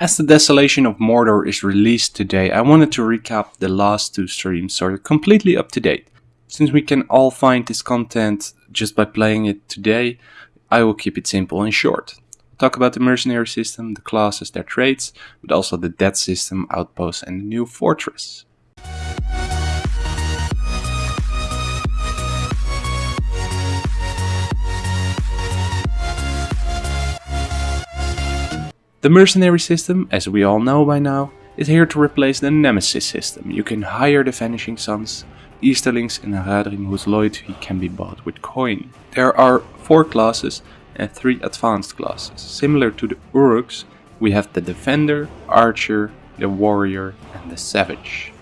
As the Desolation of Mordor is released today, I wanted to recap the last two streams so you're completely up to date. Since we can all find this content just by playing it today, I will keep it simple and short. talk about the mercenary system, the classes, their traits, but also the death system, outposts and the new fortress. The mercenary system, as we all know by now, is here to replace the Nemesis system. You can hire the Vanishing Sons, Easterlings and Haradrim whose loyalty can be bought with coin. There are 4 classes and 3 advanced classes. Similar to the Uruks, we have the Defender, Archer, the Warrior and the Savage.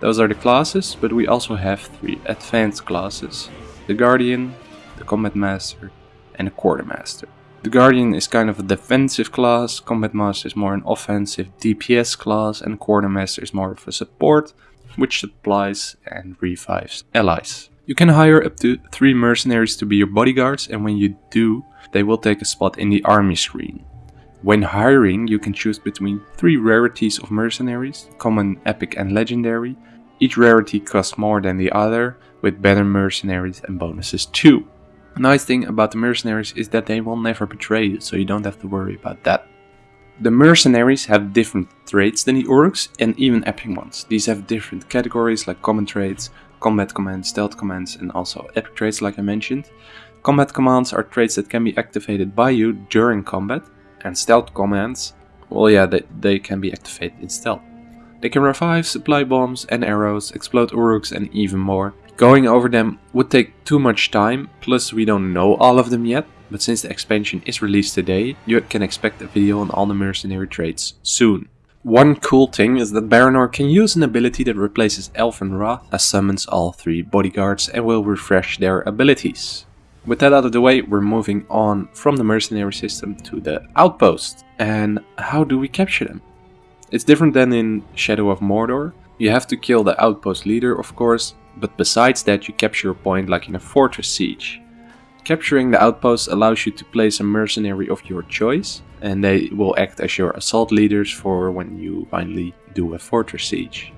Those are the classes, but we also have 3 advanced classes. The Guardian, the Combat Master and the Quartermaster. The Guardian is kind of a defensive class, Combat Master is more an offensive DPS class, and Quartermaster is more of a support, which supplies and revives allies. You can hire up to 3 mercenaries to be your bodyguards, and when you do, they will take a spot in the army screen. When hiring, you can choose between 3 rarities of mercenaries, common, epic and legendary. Each rarity costs more than the other, with better mercenaries and bonuses too. A nice thing about the mercenaries is that they will never betray you, so you don't have to worry about that. The mercenaries have different traits than the Uruks and even epic ones. These have different categories like common traits, combat commands, stealth commands and also epic traits like I mentioned. Combat commands are traits that can be activated by you during combat and stealth commands, well yeah, they, they can be activated in stealth. They can revive, supply bombs and arrows, explode Uruks and even more. Going over them would take too much time, plus we don't know all of them yet, but since the expansion is released today, you can expect a video on all the mercenary traits soon. One cool thing is that Baranor can use an ability that replaces Elven Wrath as summons all three bodyguards and will refresh their abilities. With that out of the way, we're moving on from the mercenary system to the outpost. And how do we capture them? It's different than in Shadow of Mordor. You have to kill the outpost leader, of course, but besides that you capture a point like in a fortress siege. Capturing the outpost allows you to place a mercenary of your choice, and they will act as your assault leaders for when you finally do a fortress siege.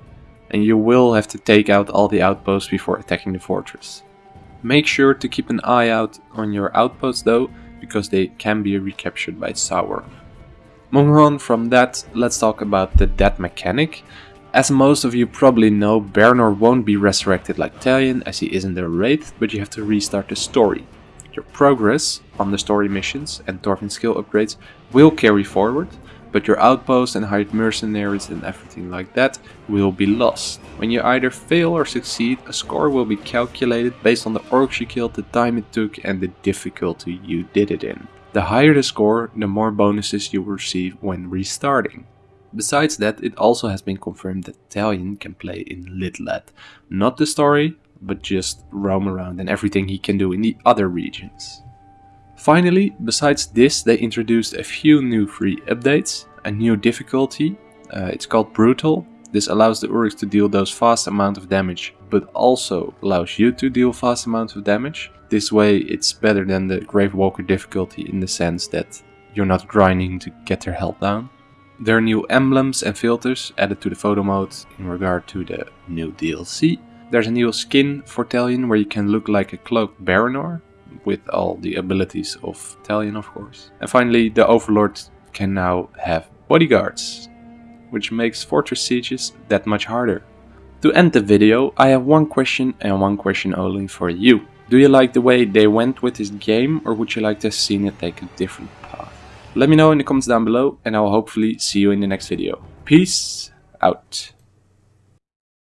And you will have to take out all the outposts before attacking the fortress. Make sure to keep an eye out on your outposts though, because they can be recaptured by Sauron. Moving on from that, let's talk about the death mechanic. As most of you probably know, Baranor won't be resurrected like Talion as he isn't a wraith, but you have to restart the story. Your progress on the story missions and Thorfinn skill upgrades will carry forward, but your outposts and hired mercenaries and everything like that will be lost. When you either fail or succeed, a score will be calculated based on the orcs you killed, the time it took and the difficulty you did it in. The higher the score, the more bonuses you will receive when restarting. Besides that, it also has been confirmed that Talion can play in Lithlad. Not the story, but just roam around and everything he can do in the other regions. Finally, besides this, they introduced a few new free updates, a new difficulty, uh, it's called Brutal. This allows the Uruks to deal those fast amount of damage, but also allows you to deal fast amount of damage. This way it's better than the Gravewalker difficulty in the sense that you're not grinding to get their health down. There are new emblems and filters added to the photo mode in regard to the new DLC. There's a new skin for Talion where you can look like a cloaked Baranor with all the abilities of Talion of course. And finally the Overlord can now have bodyguards, which makes fortress sieges that much harder. To end the video, I have one question and one question only for you. Do you like the way they went with this game or would you like to have seen it take a different let me know in the comments down below and I will hopefully see you in the next video. Peace out.